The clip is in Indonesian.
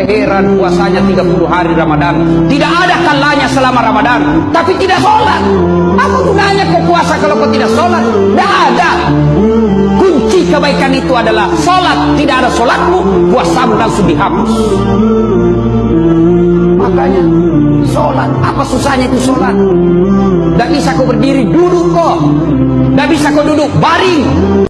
Saya heran puasanya 30 hari Ramadan. Tidak ada kalanya selama Ramadan. Tapi tidak sholat. Apa gunanya kau puasa kalau kau tidak sholat? Tidak ada. Kunci kebaikan itu adalah sholat. Tidak ada sholatmu, puasamu langsung dihapus. Makanya sholat. Apa susahnya itu sholat? Tidak bisa kau berdiri, duduk kok. Tidak bisa kau duduk, baring.